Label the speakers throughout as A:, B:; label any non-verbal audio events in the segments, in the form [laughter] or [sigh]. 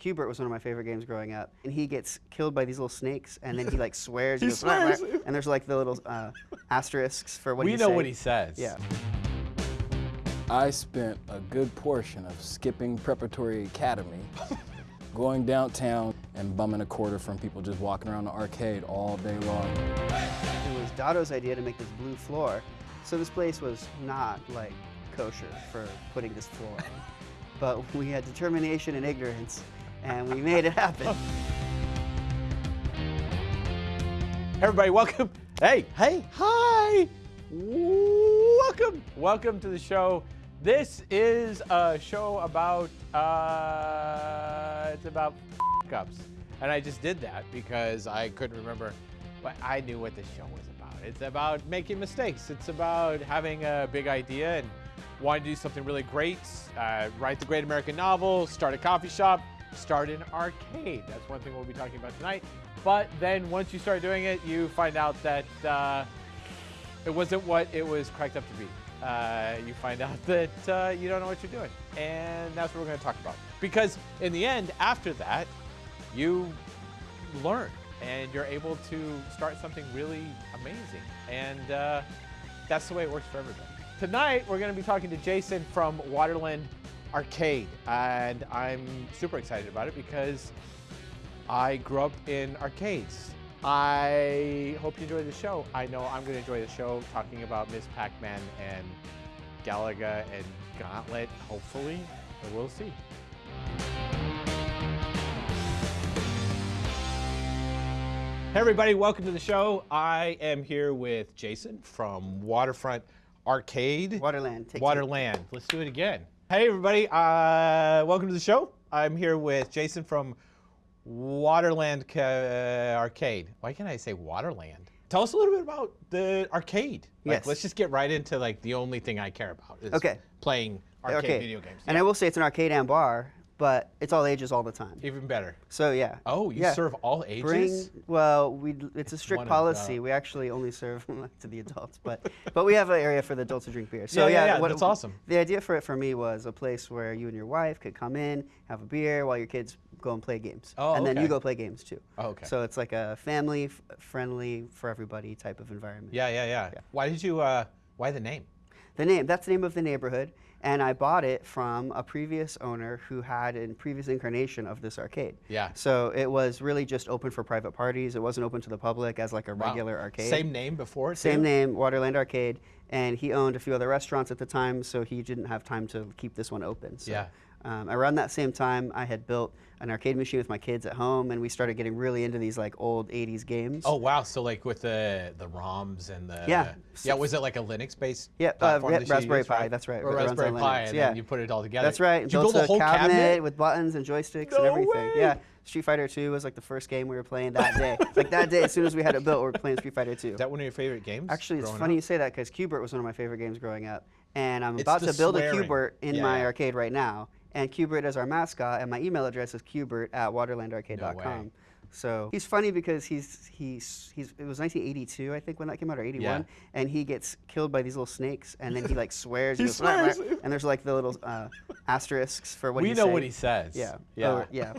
A: Q*bert was one of my favorite games growing up. And he gets killed by these little snakes, and then he like [laughs] swears.
B: He
A: goes, "Rah, rah,"
B: swears.
A: And there's like the little uh, asterisks for what he says.
B: we
A: he
B: know
A: say.
B: what he says.
A: Yeah.
C: I spent a good portion of skipping preparatory academy, [laughs] going downtown and bumming a quarter from people just walking around the arcade all day long.
A: It was Dado's idea to make this blue floor. So this place was not like kosher for putting this floor on. But we had determination and ignorance, and we made it happen. [laughs]
B: Everybody, welcome. Hey, hey, hi. Welcome. Welcome to the show. This is a show about, uh, it's about [laughs] ups. And I just did that because I couldn't remember, but I knew what the show was about. It's about making mistakes. It's about having a big idea and wanting to do something really great, uh, write the great American novel, start a coffee shop, start an arcade. That's one thing we'll be talking about tonight. But then once you start doing it, you find out that uh, it wasn't what it was cracked up to be. Uh, you find out [laughs] that uh, you don't know what you're doing. And that's what we're going to talk about. Because in the end, after that, you learn and you're able to start something really amazing. And uh, that's the way it works for everybody. Tonight, we're going to be talking to Jason from Waterland Arcade. And I'm super excited about it because I grew up in arcades. I hope you enjoy the show. I know I'm going to enjoy the show talking about Miss Pac-Man and Galaga and Gauntlet, hopefully, but we'll see. Hey everybody, welcome to the show. I am here with Jason from Waterfront Arcade.
A: Waterland.
B: Waterland. Let's do it again. Hey everybody, uh, welcome to the show. I'm here with Jason from Waterland Ca- Arcade. Why can't I say Waterland? Tell us a little bit about the arcade. Like,
A: Yes.
B: Let's just get right into like the only thing I care about is
A: Okay.
B: playing arcade
A: Arcade.
B: video games.
A: And I will say it's an arcade and bar, but it's all ages all the time.
B: Even better.
A: So yeah.
B: Oh, you
A: Yeah.
B: serve all ages?
A: Bring well, we it's a strict policy.
B: the-
A: We actually only serve [laughs] to the adults, but but we have an area for the adults to drink beer. So
B: Yeah, yeah,
A: yeah,
B: yeah, that's awesome.
A: The idea for it for me was a place where you and your wife could come in, have a beer while your kids go and play games,
B: Oh,
A: and then you go play games too.
B: Oh, okay.
A: So it's like a family f- friendly for everybody type of environment.
B: Yeah, yeah, yeah. Why did you, uh, why the name?
A: The name, that's the name of the neighborhood. And I bought it from a previous owner who had a previous incarnation of this arcade.
B: Yeah.
A: So it was really just open for private parties. It wasn't open to the public as like a
B: Wow.
A: regular arcade.
B: Same name before?
A: Same
B: too?
A: name, Waterland Arcade. And he owned a few other restaurants at the time, so he didn't have time to keep this one open. So,
B: Yeah.
A: Um, around that same time, I had built an arcade machine with my kids at home, and we started getting really into these like old 80s games.
B: Oh wow! So like with the the ROMs and the
A: Yeah.
B: yeah, was it like a Linux based?
A: Yeah, uh,
B: platform
A: yeah,
B: that
A: Raspberry
B: used,
A: Pi, that's right,
B: Or Raspberry Pi, and
A: yeah.
B: then you put it all together.
A: That's right.
B: Did you
A: built
B: build a whole cabinet?
A: with buttons and joysticks and everything.
B: way.
A: Yeah. Street Fighter 2 was like the first game we were playing that day. [laughs] like that day, as soon as we had it built, we were playing Street Fighter 2.
B: Is that one of your favorite games?
A: Actually, it's funny
B: up?
A: you say that because Q*bert was one of my favorite games growing up. And I'm
B: It's
A: about to build
B: swearing.
A: a Q*bert in
B: Yeah,
A: my arcade right now. And Q*bert is our mascot, and my email address is cubert at waterlandarcade.com.
B: way.
A: So he's funny because he's he's he's it was 1982 I think when that came out or 81,
B: Yeah.
A: and he gets killed by these little snakes, and then he like [laughs] swears,
B: He
A: goes, "Rah, rah,"
B: swears.
A: and there's like the little uh, asterisks for what
B: we know
A: say.
B: what he says.
A: Yeah.
B: Yeah.
A: Oh, yeah.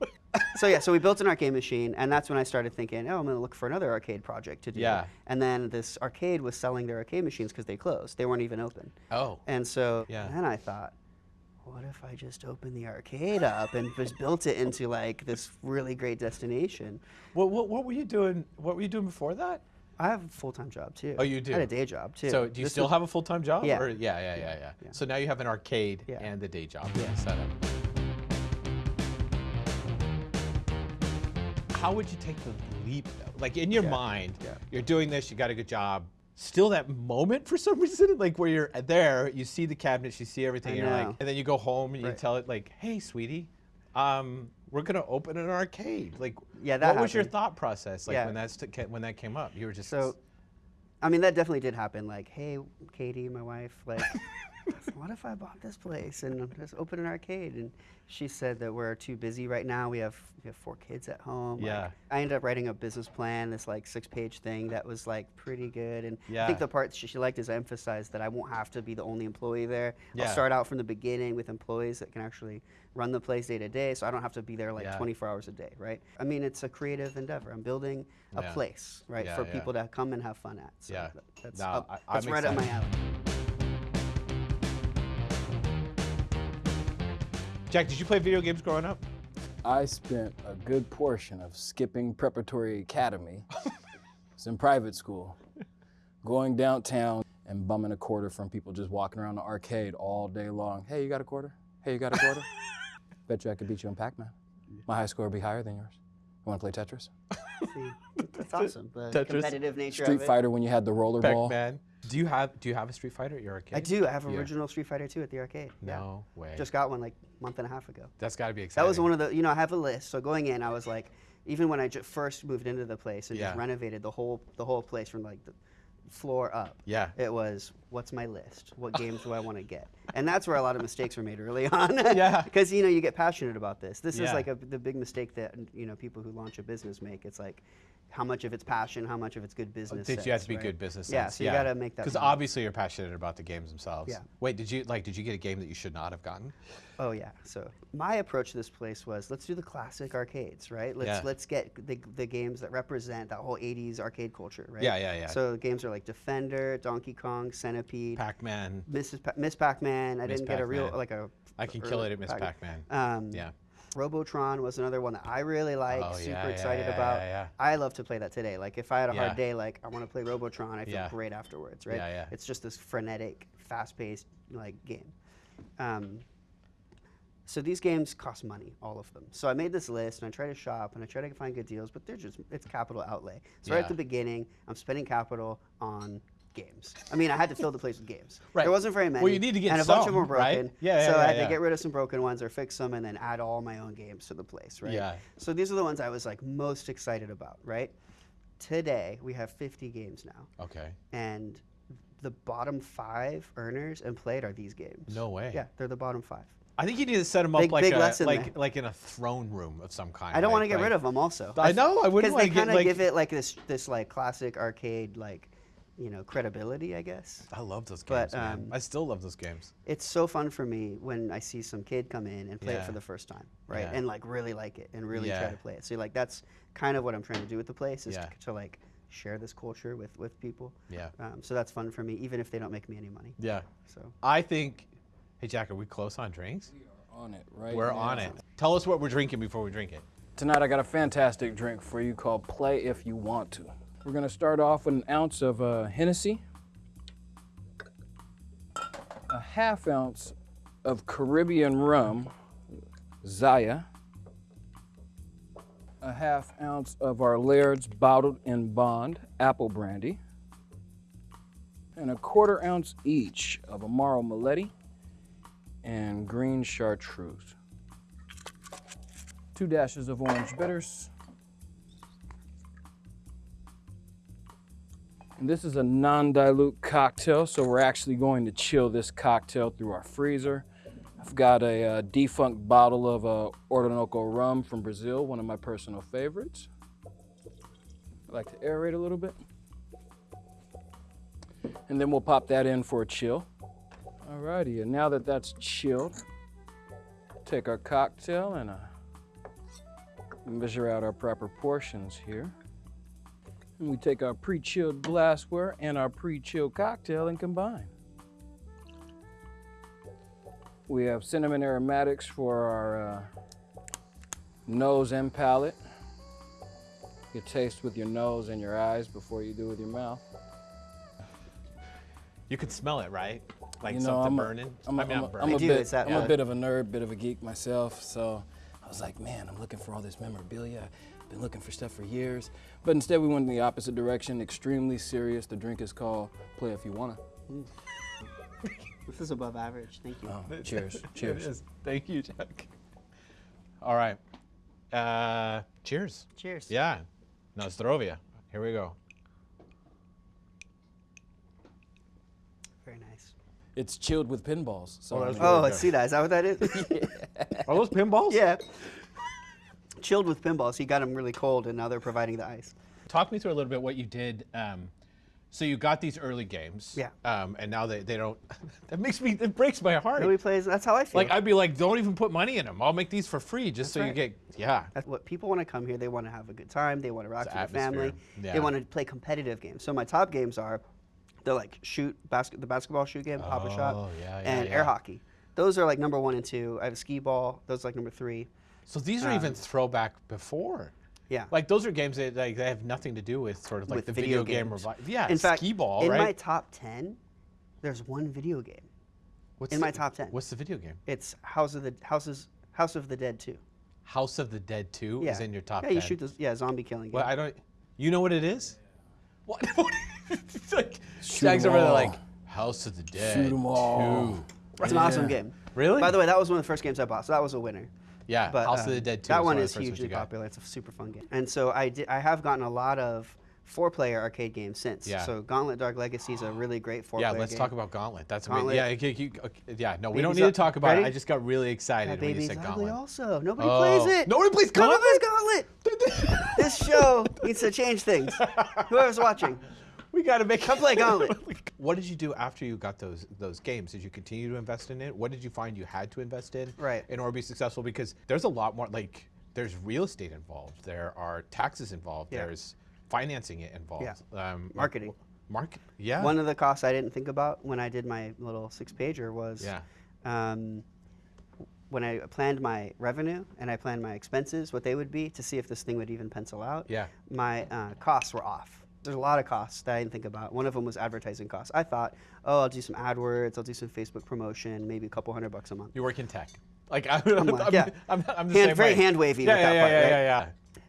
A: [laughs] so yeah, so we built an arcade machine, and that's when I started thinking, oh, I'm gonna look for another arcade project to do.
B: Yeah.
A: And then this arcade was selling their arcade machines because they closed; they weren't even open.
B: Oh.
A: And so
B: Yeah.
A: then I thought, what if I just opened the arcade up and just built it into like this really great destination?
B: What, what what were you doing? What were you doing before that?
A: I have a full time job too.
B: Oh, you do.
A: I had a day job too.
B: So do you
A: This
B: still
A: was-
B: have a full time job?
A: Yeah.
B: Or, yeah, yeah, yeah, yeah,
A: Yeah.
B: So now you have an arcade
A: Yeah.
B: and the day job
A: Yeah.
B: set up. How would you take the leap though? Like in your mind, you're doing this, you got a good job. Still that moment for some [laughs] reason, like where you're there, you see the cabinets, you see everything, and you're like, and then you go home and you
A: Right.
B: tell it like, hey, sweetie, um, we're gonna open an arcade. Like,
A: Yeah, that
B: what was your thought process like
A: Yeah.
B: when that's when that came up? You were just
A: So, I mean, that definitely did happen. Like, hey, Katie, my wife, like, [laughs] [laughs] what if I bought this place and just open an arcade? And she said that we're too busy right now. We have we have four kids at home. like,
B: Yeah.
A: I ended up writing a business plan, this like six page thing that was like pretty good. And I think the part she, she liked is I emphasized that I won't have to be the only employee there.
B: Yeah.
A: I'll start out from the beginning with employees that can actually run the place day to day, so I don't have to be there like
B: Yeah.
A: 24 hours a day, right? I mean, it's a creative endeavor. I'm building a
B: Yeah.
A: place, right,
B: Yeah,
A: for
B: yeah.
A: people to come and have fun at. So
B: Yeah.
A: that's,
B: No,
A: up,
B: I-
A: that's
B: I'm
A: right up my
B: excited.
A: alley.
B: Jack, did you play video games growing up?
C: I spent a good portion of skipping preparatory academy. [laughs] it's in private school, going downtown and bumming a quarter from people just walking around the arcade all day long. Hey, you got a quarter? Hey, you got a quarter? [laughs] Bet you I could beat you in Pac-Man. My high score would be higher than yours. You want to play Tetris? [laughs]
A: See, [laughs] that's awesome. The
B: Tetris.
A: competitive nature
C: Street
A: of it.
C: Fighter when you had the rollerball.
B: Pac-Man. Do you have Do you have a Street Fighter at your arcade?
A: I do. I have
B: Yeah.
A: original Street Fighter 2 at the arcade. Yeah.
B: No way.
A: Just got one like a month and a half ago.
B: That's got to be exciting.
A: That was one of the, you know, I have a list. So going in, I was like, even when I ju- first moved into the place and
B: Yeah.
A: just renovated the whole the whole place from like the floor up.
B: Yeah.
A: It was what's my list? What games do I want to get? And that's where a lot of mistakes were made early on. [laughs]
B: Yeah.
A: Because you know you get passionate about this. This
B: Yeah.
A: is like a, the big mistake that you know people who launch a business make. It's like how much of it's passion, how much of it's good oh, business.
B: Did you have to be
A: right?
B: good business
A: Yeah,
B: sense?
A: so you gotta make that
B: Because obviously you're passionate about the games themselves.
A: Yeah.
B: Wait, did you like? Did you get a game that you should not have gotten?
A: Oh yeah. So my approach to this place was let's do the classic arcades, right? Let's
B: Yeah.
A: let's get the, the games that represent that whole 80s arcade culture, right?
B: Yeah, yeah, yeah.
A: So games are like Defender, Donkey Kong, Centipede,
B: Pac-Man.
A: Mrs. Pa- Miss Pac-Man. I didn't get a real like a
B: I can kill it at Miss Pac-Man.
A: Um,
B: Yeah.
A: Robotron was another one that I really like,
B: Oh,
A: super
B: yeah,
A: excited
B: yeah,
A: about.
B: yeah, yeah.
A: I love to play that today. Like if I had a hard day, like I want to play Robotron, I feel great afterwards, right?
B: Yeah, yeah.
A: It's just this frenetic, fast-paced like game. Um, so these games cost money, all of them. So I made this list and I try to shop and I try to find good deals, but they're just it's capital outlay. So right at the beginning, I'm spending capital on games. I mean, I had to fill the place with games.
B: Right.
A: There wasn't very many.
B: Well, you need to get
A: and a bunch of them were
B: some, right?
A: broken.
B: Yeah, yeah,
A: So I
B: yeah,
A: had
B: yeah.
A: to get rid of some broken ones or fix them and then add all my own games to the place, right?
B: Yeah.
A: So these are the ones I was like most excited about, right? Today we have 50 games now,
B: Okay.
A: and the bottom five earners and played are these games.
B: No way.
A: Yeah, they're the bottom five.
B: I think you need to set them up
A: Big-
B: like
A: big
B: a, like
A: there.
B: like in a throne room of some kind.
A: I don't want to
B: like-
A: get rid of them also.
B: I know. I wouldn't
A: because
B: want
A: they
B: to get
A: kind of
B: like.
A: give it like this this like classic arcade like you know credibility, I guess.
B: I love those
A: But,
B: games, man.
A: um,
B: I still love those games.
A: It's so fun for me when I see some kid come in and play
B: Yeah.
A: it for the first time, right?
B: Yeah.
A: And like really like it and really
B: Yeah.
A: try to play it. So like that's kind of what I'm trying to do with the place is
B: Yeah.
A: to, to like share this culture with with people.
B: Yeah.
A: Um, so that's fun for me, even if they don't make me any money.
B: Yeah.
A: So
B: I think. Hey Jack, are we close on drinks?
C: We are on it, right?
B: We're
C: now.
B: on it. Tell us what we're drinking before we drink it.
C: Tonight I got a fantastic drink for you called Play If You Want To. We're gonna start off with an ounce of uh, Hennessy, a half ounce of Caribbean rum, Zaya, a half ounce of our Laird's bottled in bond apple brandy, and a quarter ounce each of Amaro Meletti and green chartreuse. Two dashes of orange bitters. This is a non-dilute cocktail, so we're actually going to chill this cocktail through our freezer. I've got a uh, defunct bottle of uh, Orinoco rum from Brazil, one of my personal favorites. I like to aerate a little bit. And then we'll pop that in for a chill. Alrighty, and now that that's chilled, take our cocktail and uh, measure out our proper portions here. And we take our pre-chilled glassware and our pre-chilled cocktail and combine. We have cinnamon aromatics for our uh, nose and palate. You taste with your nose and your eyes before you do with your mouth.
B: You could smell it, right? Like
C: You know,
B: something
C: I'm a-
B: burning.
C: I'm a,
B: I mean,
C: I'm a-
B: burning.
C: I'm a bit,
A: it's that
C: I'm
A: way.
C: a bit of a nerd, bit of a geek myself, so I was like, man, I'm looking for all this memorabilia. I've been looking for stuff for years. But instead, we went in the opposite direction, extremely serious. The drink is called Play If You Wanna. [laughs]
A: this is above average. Thank you.
C: Oh, cheers, [laughs] cheers.
B: is. Thank you, Jack. All right. Uh, cheers.
A: Cheers.
B: Yeah. Nostrovia. Here we go.
A: Very nice.
C: It's chilled with pinballs. So
B: Oh,
C: I
B: that's
C: mean,
B: really
A: Oh. I see that. Is that what that is? [laughs]
B: Are those pinballs?
A: yeah. Chilled with pinballs. He got them really cold, and now they're providing the ice.
B: Talk me through a little bit what you did. Um, so you got these early games.
A: Yeah.
B: Um, and now they, they don't. [laughs] that makes me. It breaks my heart.
A: Nobody plays. That's how I feel.
B: Like I'd be like, don't even put money in them. I'll make these for free just so you get. Yeah.
A: That's what people want to come here. They want to have a good time. They want to rock
B: It's
A: with their family.
B: Yeah.
A: They want to play competitive games. So my top games are, they're like shoot basket, the basketball shoot game, Pop-A-Shot,
B: Oh, yeah, yeah,
A: and
B: yeah.
A: air hockey. Those are like number one and two. I have a skee ball. Those are like number three.
B: So these are even um, throwback before.
A: Yeah.
B: Like those are games that like they have nothing to do with sort of like
A: With
B: the
A: video
B: video, game
A: games.
B: revi- Yeah.
A: in fact,
B: skee ball,
A: in
B: right?
A: my top ten, there's one video game.
B: What's
A: in
B: the-
A: my top 10.
B: What's the video game?
A: It's House of the Houses House of the Dead 2.
B: House of the Dead 2
A: Yeah.
B: is in your top
A: Yeah,
B: 10.
A: you shoot this. Yeah, zombie killing game.
B: Well, I don't. You know what it is? What? [laughs] it's like
C: Shoot
B: Jags
C: 'em
B: over there
C: all.
B: like House of the Dead.
C: Shoot 'em all.
B: 2.
A: it's an awesome game.
B: Really?
A: By the way, that was one of the first games I bought, so that was a winner.
B: Yeah.
A: But
B: House of the
A: um,
B: Dead 2.
A: That one is hugely popular. It's a super fun game. And so I did. I have gotten a lot of four-player arcade games since.
B: Yeah.
A: So Gauntlet Dark Legacy is a really great four-player
B: Yeah, let's talk about Gauntlet. That's
A: Gauntlet.
B: amazing. Yeah, you- you- yeah. No, we don't need to talk about it. I just got really excited
A: That
B: when you
A: baby's
B: said
A: ugly
B: Gauntlet.
A: also. Nobody
B: Oh.
A: plays it.
B: Nobody plays
A: Nobody plays
B: Gauntlet?
A: Gauntlet. [laughs] this show needs to change things. Whoever's watching.
B: We got to make.
A: Come play Gauntlet.
B: what did you do after you got those those games? Did you continue to invest in it? What did you find you had to invest in
A: Right.
B: in order to be successful? Because there's a lot more. Like there's real estate involved. There are taxes involved.
A: Yeah.
B: There's financing it involved. Um,
A: Marketing.
B: Market. Yeah.
A: One of the costs I didn't think about when I did my little six-pager was
B: Yeah.
A: um, when I planned my revenue and I planned my expenses, what they would be to see if this thing would even pencil out.
B: Yeah.
A: My uh, costs were off. There's a lot of costs that I didn't think about. One of them was advertising costs. I thought, oh, I'll do some AdWords, I'll do some Facebook promotion, maybe a couple hundred bucks a month.
B: You work in tech. Like [laughs] I'm, I'm,
A: like,
B: I'm,
A: yeah.
B: I'm, I'm
A: Hand- very
B: way.
A: hand-wavy
B: Yeah,
A: with
B: yeah,
A: that
B: yeah,
A: part,
B: yeah,
A: right?
B: yeah, yeah.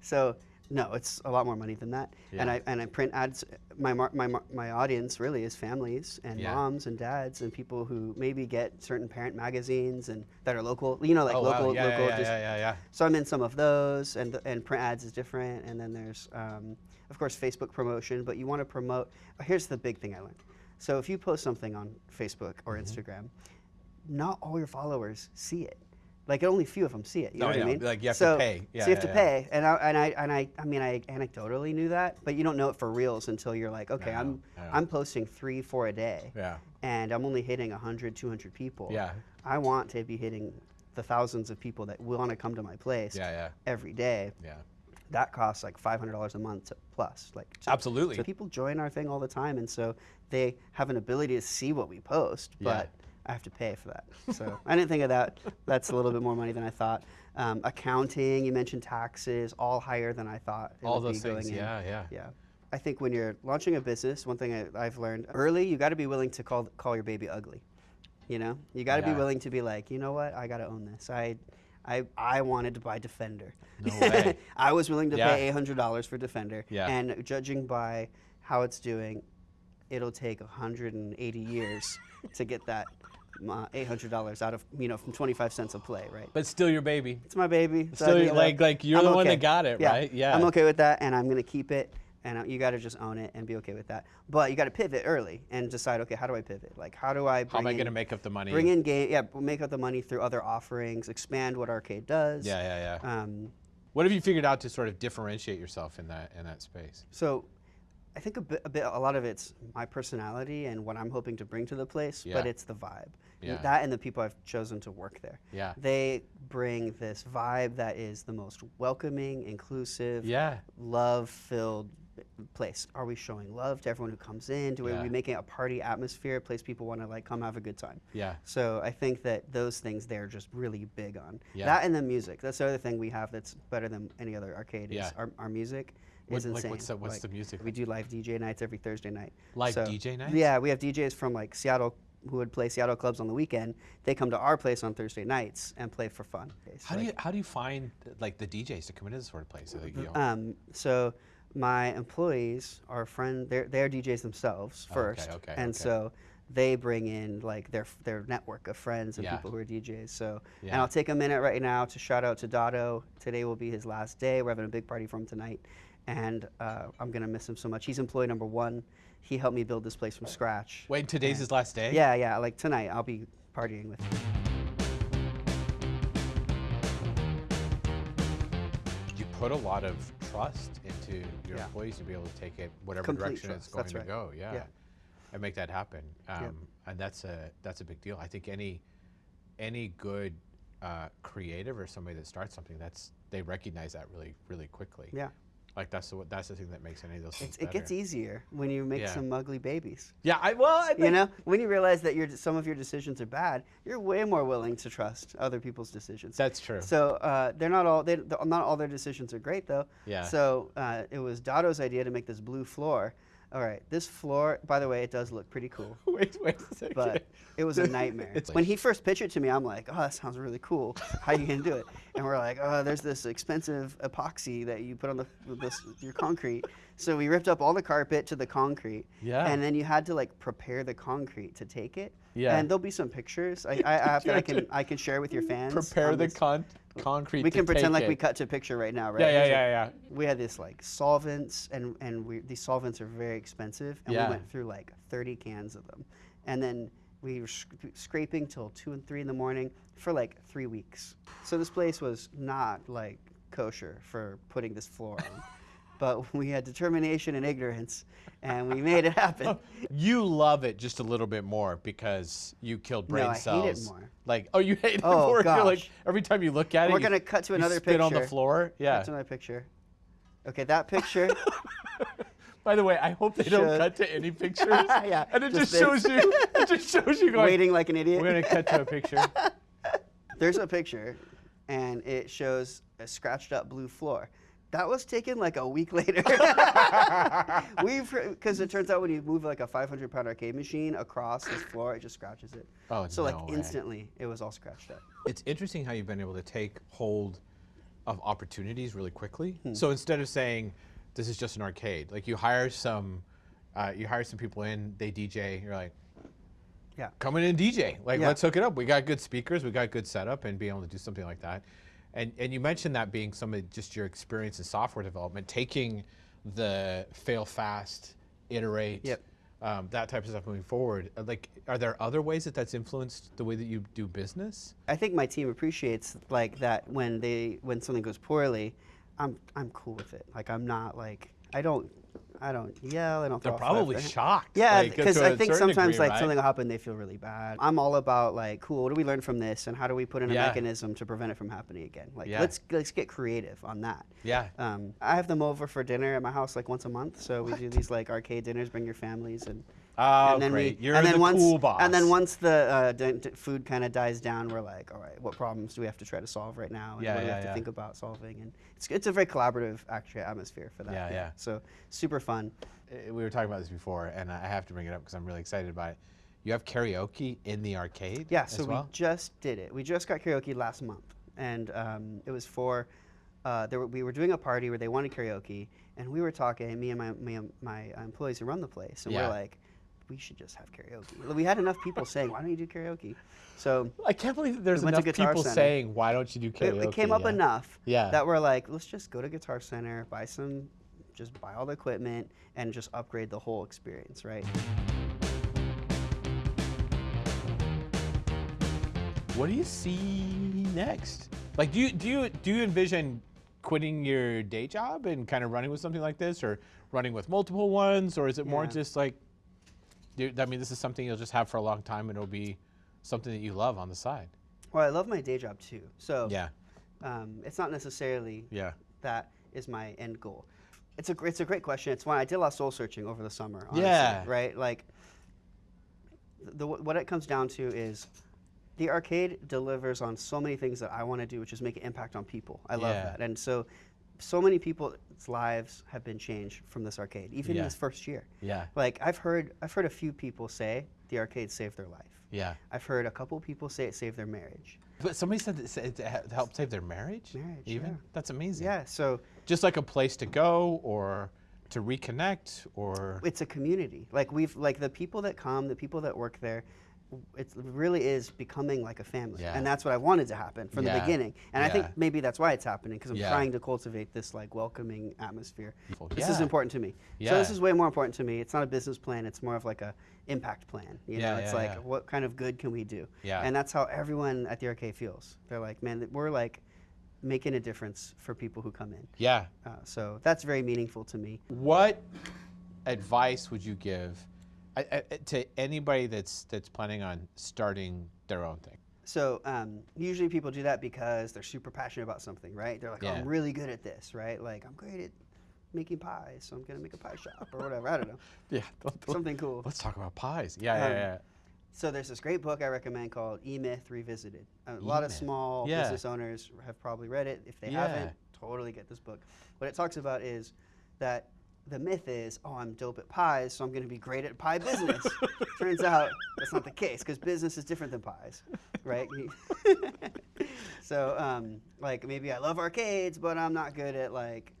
A: So no, it's a lot more money than that. And I and I print ads. My mar- my my audience really is families and
B: Yeah.
A: moms and dads and people who maybe get certain parent magazines and that are local. You know, like
B: oh
A: local
B: wow. Yeah,
A: local.
B: yeah,
A: just,
B: yeah, yeah, yeah.
A: So I'm in some of those, and the, and print ads is different. And then there's, um, of course, Facebook promotion. But you want to promote. Here's the big thing I learned. So if you post something on Facebook or
B: Mm-hmm.
A: Instagram, not all your followers see it. Like only a few of them see it. You
B: No,
A: know
B: I
A: what I mean?
B: Like, you have to pay. Yeah,
A: so you have
B: yeah,
A: to pay, and I and I and I I mean I anecdotally knew that, but you don't know it for reals until you're like, okay, I'm. I'm posting three, four a day,
B: Yeah.
A: and I'm only hitting 100, 200 people.
B: Yeah.
A: I want to be hitting the thousands of people that want to come to my place
B: Yeah, yeah,
A: every day.
B: yeah.
A: That costs like $500 a month to, plus. Like to-
B: Absolutely.
A: So people join our thing all the time, and so they have an ability to see what we post,
B: Yeah.
A: I have to pay for that. So I didn't think of that. That's a little bit more money than I thought. Um, accounting, you mentioned taxes, all higher than I thought.
B: All those things.
A: in.
B: Yeah, yeah.
A: Yeah. I think when you're launching a business, one thing I, I've learned early, you got to be willing to call call your baby ugly. You know, you got to
B: Yeah.
A: be willing to be like, you know what, I got to own this. I, I, I wanted to buy Defender.
B: No way. [laughs]
A: I was willing to
B: Yeah.
A: pay eight hundred dollars for Defender.
B: Yeah.
A: And judging by how it's doing, it'll take 180 years to get that uh, $800 out of you know from 25 cents a play, right?
B: But still your baby.
A: It's my baby. It's
B: Still, like- like, you're
A: I'm
B: the one that got it, right? Yeah.
A: I'm okay with that, and I'm gonna keep it. And uh, you got to just own it and be okay with that. But you got to pivot early and decide, okay, how do I pivot? Like, how do I bring
B: How am I going to make up the money?
A: bring in game? Yeah, make up the money through other offerings, expand what arcade does.
B: Yeah, yeah, yeah.
A: Um,
B: what have you figured out to sort of differentiate yourself in that in that space?
A: So I think a bit, a bit, a lot of it's my personality and what I'm hoping to bring to the place, but it's the vibe.
B: Yeah.
A: That and the people I've chosen to work there.
B: Yeah.
A: They bring this vibe that is the most welcoming, inclusive,
B: Yeah.
A: love-filled place. Are we showing love to everyone who comes in? Do
B: Yeah.
A: we making a party atmosphere, a place people want to like come have a good time?
B: Yeah.
A: So I think that those things they're just really big on.
B: Yeah.
A: That and the music. That's the other thing we have that's better than any other arcade
B: Yeah.
A: is our, our music
B: What-
A: is
B: like,
A: insane.
B: what's the- what's the music
A: We do live DJ nights every Thursday night.
B: Live DJ nights?
A: Yeah, we have DJs from like Seattle who would play Seattle clubs on the weekend. They come to our place on Thursday nights and play for fun. It's
B: How do you how do you find like the DJs to come into this sort of place? So that, you know,
A: Um, so my employees are friend. They're they're DJs themselves first,
B: okay,
A: and
B: okay.
A: so they bring in like their their network of friends and
B: Yeah.
A: people who are DJs. So and I'll take a minute right now to shout out to Dotto. Today will be his last day. We're having a big party for him tonight, and uh, I'm gonna miss him so much. He's employee number one. He helped me build this place from scratch.
B: Wait, today's his last day?
A: Yeah, yeah. Like tonight, I'll be partying with him.
B: You put a lot of trust into your
A: Yeah.
B: employees to be able to take it whatever
A: Complete
B: direction it's going to go. Yeah.
A: Yeah.
B: And make that happen. Um, And that's a that's a big deal. I think any any good uh, creative or somebody that starts something, that's they recognize that really really quickly.
A: Yeah.
B: Like that's the that's the thing that makes any of those things
A: it gets easier when you make
B: Yeah.
A: some ugly babies.
B: Yeah. I well. I
A: You know, when you realize that your some of your decisions are bad, you're way more willing to trust other people's decisions.
B: That's true.
A: So uh, they're not all they, not all their decisions are great though.
B: Yeah.
A: So uh, it was Dado's idea to make this blue floor. All right, this floor, by the way, it does look pretty cool, [laughs]
B: wait, wait a second.
A: but it was a nightmare. [laughs] When he first pitched it to me, I'm like, oh, that sounds really cool. How are you gonna do it? And we're like, oh, there's this expensive epoxy that you put on the this, your concrete. So we ripped up all the carpet to the concrete.
B: Yeah.
A: And then you had to like prepare the concrete to take it.
B: Yeah.
A: And there'll be some pictures I, I, I, have that I can [laughs] I can share with your fans.
B: prepare the con- concrete.
A: We can pretend like we cut to picture right now, right?
B: Yeah, yeah, yeah, yeah.
A: We had this like solvents, and and we, these solvents are very expensive, and
B: Yeah.
A: we went through like 30 cans of them, and then we were sc- scraping till two and three in the morning for like three weeks. So this place was not like kosher for putting this floor on, [laughs] but [laughs] we had determination and ignorance, and we made it happen. [laughs]
B: You love it just a little bit more because you killed brain
A: No, I hate
B: cells.
A: it more.
B: Like, oh, you hate it
A: Oh,
B: more. [laughs] You're like
A: gosh.
B: every time you look at it,
A: We're gonna cut to another
B: spit on the floor. Yeah.
A: That's another picture. Okay, that picture.
B: By the way, I hope they don't cut to any pictures.
A: Yeah,
B: And it just,
A: just
B: shows you. It just shows you going.
A: waiting like an idiot.
B: We're gonna cut to a picture.
A: There's a picture, and it shows a scratched up blue floor. That was taken like a week [laughs] later. [laughs] We've because it turns out when you move like a 500 pound arcade machine across this floor, it just scratches it.
B: Oh,
A: so like
B: no way.
A: instantly, it was all scratched up.
B: It's interesting how you've been able to take hold of opportunities really quickly.
A: Hmm.
B: So instead of saying this is just an arcade, like you hire some, uh, you hire some people in, they DJ. You're like,
A: Yeah.
B: come in and DJ. Like
A: Yeah.
B: let's hook it up. We got good speakers, we got good setup, and being able to do something like that. And and you mentioned that being some of just your experience in software development, taking the fail fast, iterate.
A: Yep.
B: Um, that type of stuff moving forward. Uh, Like, are there other ways that that's influenced the way that you do business?
A: I think my team appreciates like that when they when something goes poorly, I'm I'm cool with it. Like I'm not like I don't I don't yell. I don't.
B: They're probably shocked.
A: Yeah, because
B: to
A: I think sometimes
B: degree,
A: like
B: right?
A: something will happen, they feel really bad. I'm all about like, cool. What do we learn from this, and how do we put in a
B: Yeah.
A: mechanism to prevent it from happening again? Like,
B: Yeah.
A: let's let's get creative on that.
B: Yeah.
A: Um, I have them over for dinner at my house like once a month. So we do these like arcade dinners. Bring your families and.
B: Oh,
A: and then
B: great.
A: We,
B: You're
A: and then
B: the
A: once,
B: cool boss.
A: And then once the uh, d- d- food kind of dies down, we're like, all right, what problems do we have to try to solve right now? And
B: Yeah,
A: what do we
B: yeah,
A: have to think about solving? And it's, it's a very collaborative actually atmosphere for that.
B: Yeah, yeah.
A: So super fun.
B: Uh, we were talking about this before, and I have to bring it up because I'm really excited about it. You have karaoke in the arcade.
A: Yeah,
B: as
A: so
B: well?
A: we just did it. We just got karaoke last month, and um, it was for. Uh, there were, we were doing a party where they wanted karaoke, and we were talking. Me and my me and my employees who run the place, and
B: Yeah.
A: we're like, we should just have karaoke. We had enough people saying, "Why don't you do karaoke?" So
B: I can't believe that there's
A: We
B: enough people
A: Center.
B: saying, "Why don't you do karaoke?"
A: it came up
B: yeah.
A: enough
B: Yeah.
A: that we're like, let's just go to Guitar Center, buy some, just buy all the equipment, and just upgrade the whole experience, right?
B: What do you see next? Like, do you do you do you envision quitting your day job and kind of running with something like this, or running with multiple ones, or is it more just like, I mean, this is something you'll just have for a long time, and it'll be something that you love on the side.
A: Well, I love my day job too, so
B: Yeah,
A: um, it's not necessarily
B: yeah,
A: that is my end goal? It's a it's a great question. It's why I did a lot of soul searching over the summer. Honestly,
B: Yeah.
A: Right. Like the what it comes down to is the arcade delivers on so many things that I want to do, which is make an impact on people. I love
B: Yeah.
A: that, and so so many people's lives have been changed from this arcade, even
B: Yeah.
A: in this first year.
B: yeah,
A: Like I've heard I've heard a few people say the arcade saved their life.
B: yeah.
A: I've heard a couple people say it saved their marriage.
B: But somebody said it it helped save their marriage.
A: Marriage,
B: even
A: yeah.
B: that's amazing.
A: Yeah. So
B: just like a place to go or to reconnect or
A: it's a community. Like we've like the people that come, the people that work there, it really is becoming like a family,
B: Yeah.
A: and that's what I wanted to happen from
B: Yeah.
A: the beginning. And I think maybe that's why it's happening because I'm
B: Yeah.
A: trying to cultivate this like welcoming atmosphere. This is important to me. So this is way more important to me. It's not a business plan. It's more of like a impact plan. You
B: Yeah,
A: know, it's
B: yeah,
A: like
B: yeah.
A: what kind of good can we do?
B: Yeah.
A: And that's how everyone at the arcade feels. They're like, man, we're like making a difference for people who come in.
B: Yeah.
A: Uh, so that's very meaningful to me.
B: What advice would you give I, I, to anybody that's that's planning on starting their own thing?
A: So um, usually people do that because they're super passionate about something, right? They're like, oh, I'm really good at this, right? Like I'm great at making pies, so I'm gonna make a pie shop or whatever. I don't know, [laughs]
B: Yeah.
A: something cool.
B: Let's talk about pies. Yeah, yeah,
A: Um,
B: yeah.
A: So there's this great book I recommend called E Myth Revisited. A lot of small
B: Yeah.
A: business owners have probably read it. If they
B: Yeah.
A: haven't, totally get this book. What it talks about is that the myth is, oh, I'm dope at pies, so I'm going to be great at pie business. [laughs] Turns out that's not the case because business is different than pies, right? [laughs] [laughs] so, um, like maybe I love arcades, but I'm not good at like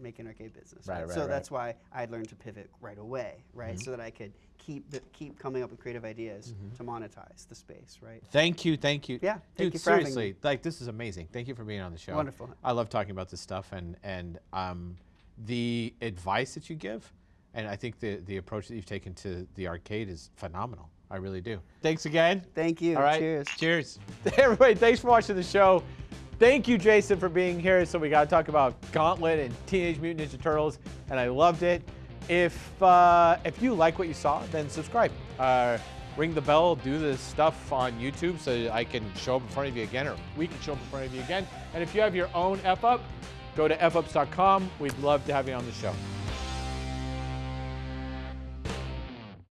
A: making arcade business.
B: Right, right,
A: so
B: right.
A: That's why I learned to pivot right away, right? So that I could keep keep coming up with creative ideas to monetize the space, right?
B: Thank you, thank you.
A: Yeah, thank
B: Dude,
A: you
B: seriously, like this is amazing. Thank you for being on the show.
A: Wonderful.
B: I love talking about this stuff and and um, the advice that you give, and I think the the approach that you've taken to the arcade is phenomenal. I really do. Thanks again.
A: Thank you.
B: All right.
A: Cheers.
B: Cheers. [laughs] Everybody, thanks for watching the show. Thank you, Jason, for being here. So we got to talk about Gauntlet and Teenage Mutant Ninja Turtles, and I loved it. If uh, if you like what you saw, then subscribe. Uh, ring the bell, do the stuff on YouTube so I can show up in front of you again, or we can show up in front of you again. And if you have your own F up, go to fups.com. We'd love to have you on the show.